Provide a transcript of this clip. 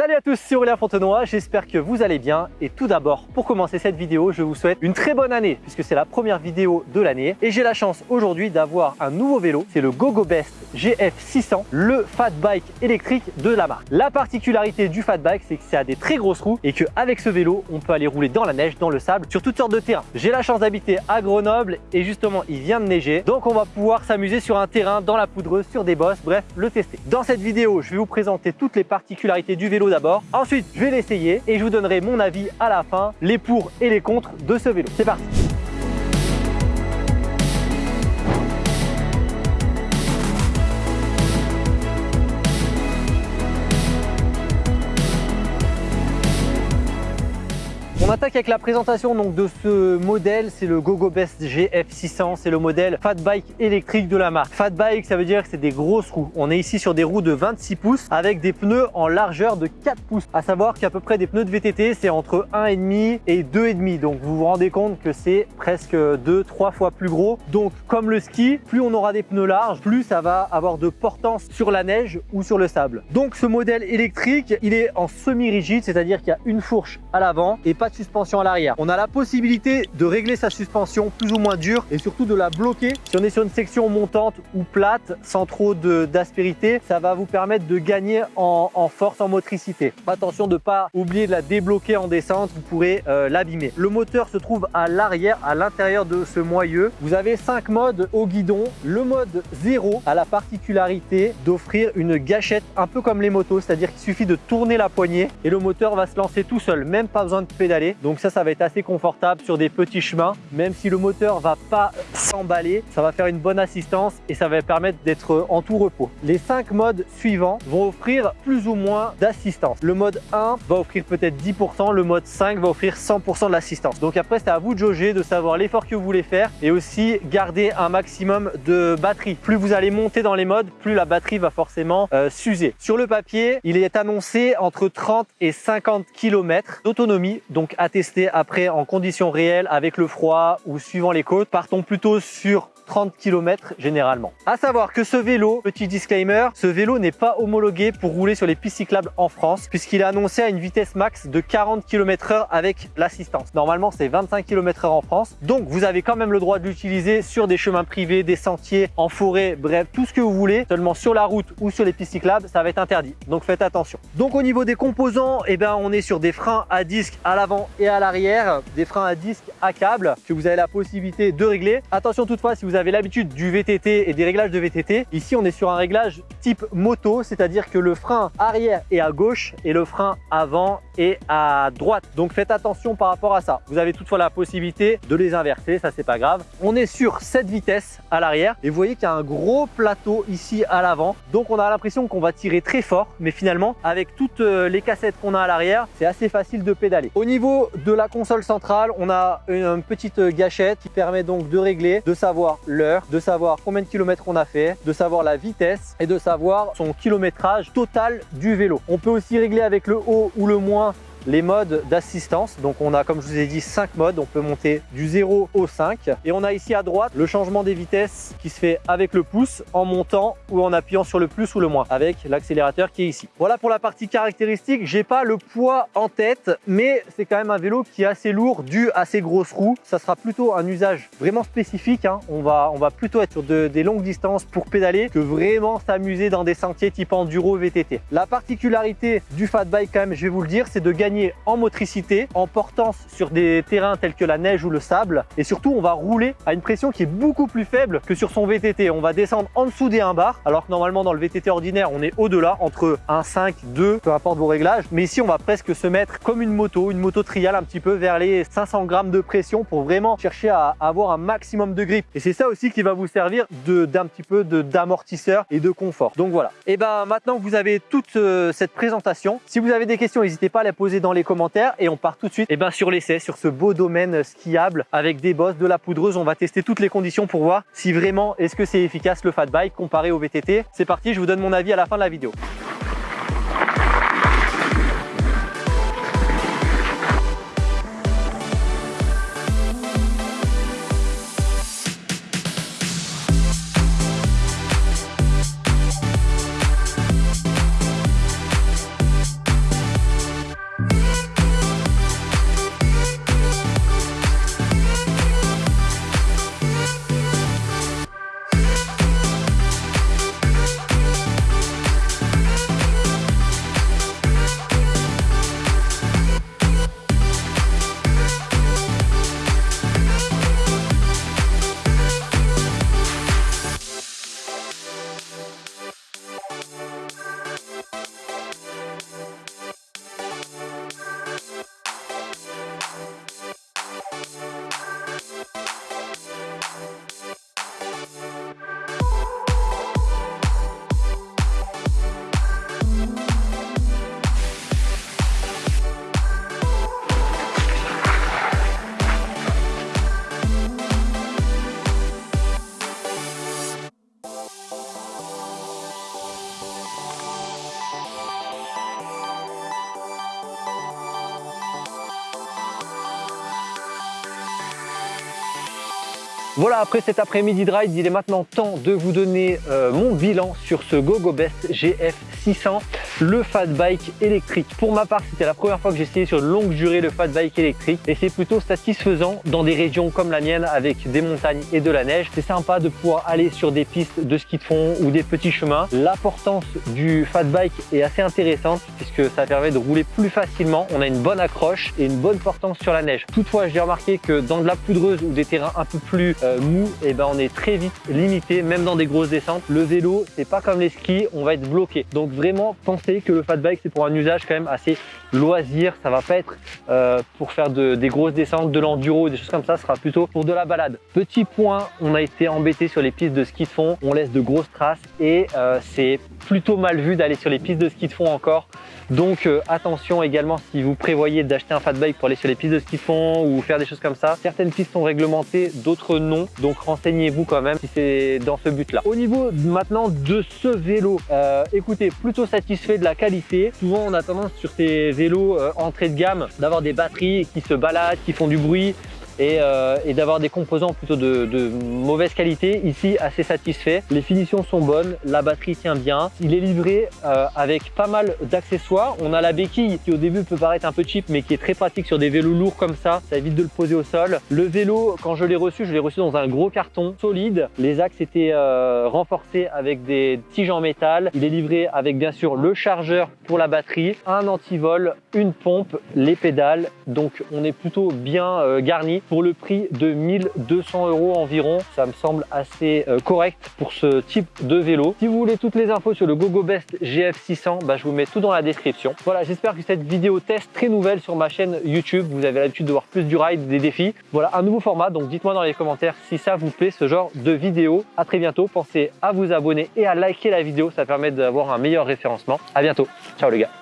Salut à tous, c'est Aurélien Fontenoy, j'espère que vous allez bien et tout d'abord pour commencer cette vidéo je vous souhaite une très bonne année puisque c'est la première vidéo de l'année et j'ai la chance aujourd'hui d'avoir un nouveau vélo, c'est le GoGo Best GF600, le fat bike électrique de la marque. La particularité du fat bike c'est que ça a des très grosses roues et qu'avec ce vélo on peut aller rouler dans la neige, dans le sable, sur toutes sortes de terrains. J'ai la chance d'habiter à Grenoble et justement il vient de neiger donc on va pouvoir s'amuser sur un terrain, dans la poudreuse, sur des bosses, bref le tester. Dans cette vidéo je vais vous présenter toutes les particularités du vélo d'abord. Ensuite, je vais l'essayer et je vous donnerai mon avis à la fin, les pour et les contre de ce vélo. C'est parti On attaque avec la présentation donc, de ce modèle, c'est le GoGo Best GF600, c'est le modèle Fat Bike électrique de la marque. Fat Bike, ça veut dire que c'est des grosses roues. On est ici sur des roues de 26 pouces avec des pneus en largeur de 4 pouces. À savoir qu'à peu près des pneus de VTT, c'est entre 1,5 et 2,5. Donc vous vous rendez compte que c'est presque 2-3 fois plus gros. Donc comme le ski, plus on aura des pneus larges, plus ça va avoir de portance sur la neige ou sur le sable. Donc ce modèle électrique, il est en semi-rigide, c'est-à-dire qu'il y a une fourche à l'avant et pas suspension à l'arrière. On a la possibilité de régler sa suspension plus ou moins dure et surtout de la bloquer. Si on est sur une section montante ou plate sans trop d'aspérité, ça va vous permettre de gagner en, en, force, en motricité. Attention de ne pas oublier de la débloquer en descente, vous pourrez euh, l'abîmer. Le moteur se trouve à l'arrière, à l'intérieur de ce moyeu. Vous avez cinq modes au guidon. Le mode 0 a la particularité d'offrir une gâchette un peu comme les motos, c'est-à-dire qu'il suffit de tourner la poignée et le moteur va se lancer tout seul, même pas besoin de pédaler. Donc ça, ça va être assez confortable sur des petits chemins. Même si le moteur va pas s'emballer, ça va faire une bonne assistance et ça va permettre d'être en tout repos. Les cinq modes suivants vont offrir plus ou moins d'assistance. Le mode 1 va offrir peut-être 10%, le mode 5 va offrir 100% de l'assistance. Donc après, c'est à vous de jauger, de savoir l'effort que vous voulez faire et aussi garder un maximum de batterie. Plus vous allez monter dans les modes, plus la batterie va forcément euh, s'user. Sur le papier, il est annoncé entre 30 et 50 km d'autonomie. Donc à tester après en conditions réelles avec le froid ou suivant les côtes. Partons plutôt sur 30 km généralement. À savoir que ce vélo, petit disclaimer, ce vélo n'est pas homologué pour rouler sur les pistes cyclables en France puisqu'il est annoncé à une vitesse max de 40 km h avec l'assistance. Normalement, c'est 25 km h en France. Donc, vous avez quand même le droit de l'utiliser sur des chemins privés, des sentiers, en forêt, bref, tout ce que vous voulez. Seulement sur la route ou sur les pistes cyclables, ça va être interdit. Donc, faites attention. Donc, au niveau des composants, eh ben, on est sur des freins à disque à l'avant et à l'arrière, des freins à disque à câble que vous avez la possibilité de régler. Attention toutefois, si vous avez avez l'habitude du VTT et des réglages de VTT, ici on est sur un réglage type moto, c'est-à-dire que le frein arrière est à gauche et le frein avant est à droite. Donc faites attention par rapport à ça. Vous avez toutefois la possibilité de les inverser, ça c'est pas grave. On est sur cette vitesse à l'arrière et vous voyez qu'il y a un gros plateau ici à l'avant. Donc on a l'impression qu'on va tirer très fort, mais finalement avec toutes euh, les cassettes qu'on a à l'arrière, c'est assez facile de pédaler. Au niveau de la console centrale, on a une petite gâchette qui permet donc de régler, de savoir l'heure, de savoir combien de kilomètres on a fait, de savoir la vitesse et de savoir son kilométrage total du vélo. On peut aussi régler avec le haut ou le moins les modes d'assistance. Donc on a, comme je vous ai dit, 5 modes. On peut monter du 0 au 5. Et on a ici à droite le changement des vitesses qui se fait avec le pouce en montant ou en appuyant sur le plus ou le moins avec l'accélérateur qui est ici. Voilà pour la partie caractéristique. J'ai pas le poids en tête, mais c'est quand même un vélo qui est assez lourd dû à ses grosses roues. Ça sera plutôt un usage vraiment spécifique. Hein. On, va, on va plutôt être sur des longues distances pour pédaler que vraiment s'amuser dans des sentiers type enduro VTT. La particularité du fat bike quand même, je vais vous le dire, c'est de gagner en motricité, en portance sur des terrains tels que la neige ou le sable. Et surtout, on va rouler à une pression qui est beaucoup plus faible que sur son VTT. On va descendre en dessous des 1 bar, alors que normalement dans le VTT ordinaire, on est au-delà, entre 1,5, 2, peu importe vos réglages. Mais ici, on va presque se mettre comme une moto, une moto trial un petit peu vers les 500 grammes de pression pour vraiment chercher à avoir un maximum de grip. Et c'est ça aussi qui va vous servir d'un petit peu d'amortisseur et de confort. Donc voilà. Et ben maintenant que vous avez toute euh, cette présentation, si vous avez des questions, n'hésitez pas à les poser dans les commentaires et on part tout de suite et eh ben, sur l'essai, sur ce beau domaine skiable avec des bosses, de la poudreuse. On va tester toutes les conditions pour voir si vraiment est-ce que c'est efficace le fat bike comparé au VTT. C'est parti, je vous donne mon avis à la fin de la vidéo. Voilà, après cet après-midi de il est maintenant temps de vous donner euh, mon bilan sur ce GoGo Best GF 600, le fat bike électrique. Pour ma part, c'était la première fois que essayé sur longue durée le fat bike électrique et c'est plutôt satisfaisant dans des régions comme la mienne avec des montagnes et de la neige. C'est sympa de pouvoir aller sur des pistes de ski de fond ou des petits chemins. L'importance du fat bike est assez intéressante puisque ça permet de rouler plus facilement. On a une bonne accroche et une bonne portance sur la neige. Toutefois, j'ai remarqué que dans de la poudreuse ou des terrains un peu plus euh, mou, et eh ben on est très vite limité, même dans des grosses descentes. Le vélo, c'est pas comme les skis, on va être bloqué. Donc vraiment, pensez que le fat bike, c'est pour un usage quand même assez loisir. Ça va pas être euh, pour faire des grosses descentes, de l'enduro, des choses comme ça. Ce sera plutôt pour de la balade. Petit point, on a été embêté sur les pistes de ski de fond. On laisse de grosses traces et euh, c'est plutôt mal vu d'aller sur les pistes de ski de fond encore. Donc euh, attention également si vous prévoyez d'acheter un fat bike pour aller sur les pistes de ski de fond ou faire des choses comme ça. Certaines pistes sont réglementées, d'autres non. Donc renseignez-vous quand même si c'est dans ce but-là. Au niveau maintenant de ce vélo, écoutez, plutôt satisfait de la qualité. Souvent on a tendance sur ces vélos euh, entrée de gamme d'avoir des batteries qui se baladent, qui font du bruit. Euh, et, d'avoir des composants plutôt de, mauvaise qualité. Ici, assez satisfait. Les finitions sont bonnes, la batterie tient bien. Il est livré euh, avec pas mal d'accessoires. On a la béquille qui au début peut paraître un peu cheap mais qui est très pratique sur des vélos lourds comme ça. Ça évite de le poser au sol. Le vélo, quand je l'ai reçu, je l'ai reçu dans un gros carton solide. Les axes étaient euh, renforcés avec des tiges en métal. Il est livré avec bien sûr le chargeur pour la batterie, un antivol, une pompe, les pédales. Donc on est plutôt bien garni pour le prix de 1200 euros environ. Ça me semble assez euh, correct pour ce type de vélo. Si vous voulez toutes les infos sur le GoGo Best GF600, bah, je vous mets tout dans la description. Voilà, j'espère que cette vidéo test très nouvelle sur ma chaîne YouTube, vous avez l'habitude de voir plus du ride, des défis. Voilà, un nouveau format, donc dites-moi dans les commentaires si ça vous plaît, ce genre de vidéo. À très bientôt, pensez à vous abonner et à liker la vidéo, ça permet d'avoir un meilleur référencement. À bientôt, ciao les gars